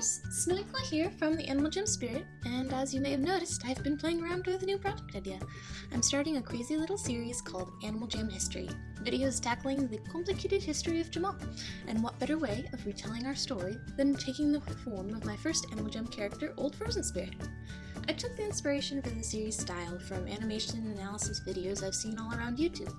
viewers, Snowyclaw here from the Animal Jam Spirit, and as you may have noticed, I've been playing around with a new project idea. I'm starting a crazy little series called Animal Jam History, videos tackling the complicated history of Jamaa, and what better way of retelling our story than taking the form of my first Animal Jam character, Old Frozen Spirit. I took the inspiration for the series style from animation analysis videos I've seen all around YouTube.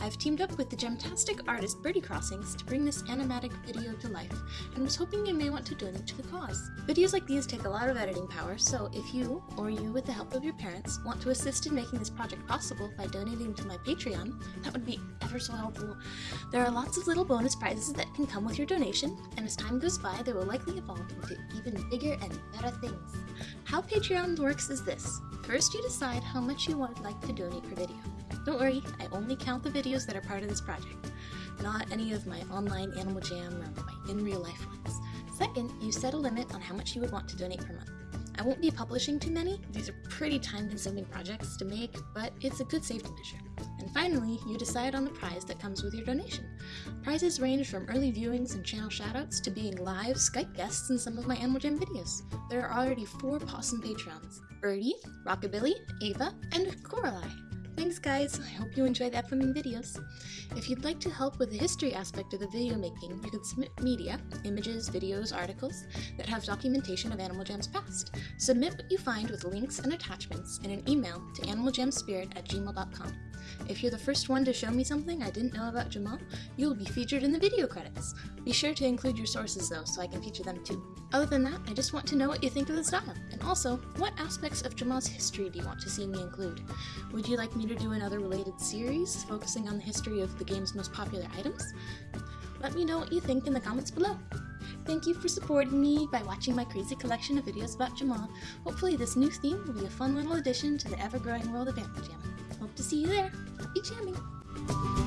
I've teamed up with the gemtastic artist Birdie Crossings to bring this animatic video to life, and was hoping you may want to donate to the cause. Videos like these take a lot of editing power, so if you, or you with the help of your parents, want to assist in making this project possible by donating to my Patreon, that would be ever so helpful. There are lots of little bonus prizes that can come with your donation, and as time goes by, they will likely evolve into even bigger and better things. How Patreon works is this. First, you decide how much you would like to donate per video. Don't worry, I only count the videos that are part of this project, not any of my online Animal Jam or my in real life ones. Second, you set a limit on how much you would want to donate per month. I won't be publishing too many, these are pretty time consuming projects to make, but it's a good safety measure. And finally, you decide on the prize that comes with your donation. Prizes range from early viewings and channel shoutouts to being live Skype guests in some of my Animal Jam videos. There are already four Possum Patrons Birdie, Rockabilly, Ava, and Coralie. Thanks guys, I hope you enjoy the upcoming videos. If you'd like to help with the history aspect of the video making, you can submit media, images, videos, articles, that have documentation of Animal Jam's past. Submit what you find with links and attachments in an email to animaljamspirit at gmail.com. If you're the first one to show me something I didn't know about Jamaa, you'll be featured in the video credits. Be sure to include your sources though, so I can feature them too. Other than that, I just want to know what you think of the style, and also, what aspects of Jamaa's history do you want to see me include? Would you like me to do another related series, focusing on the history of the game's most popular items? Let me know what you think in the comments below. Thank you for supporting me by watching my crazy collection of videos about Jamaa. Hopefully this new theme will be a fun little addition to the ever-growing world of Animal Jam. Hope to see you there. Happy jamming!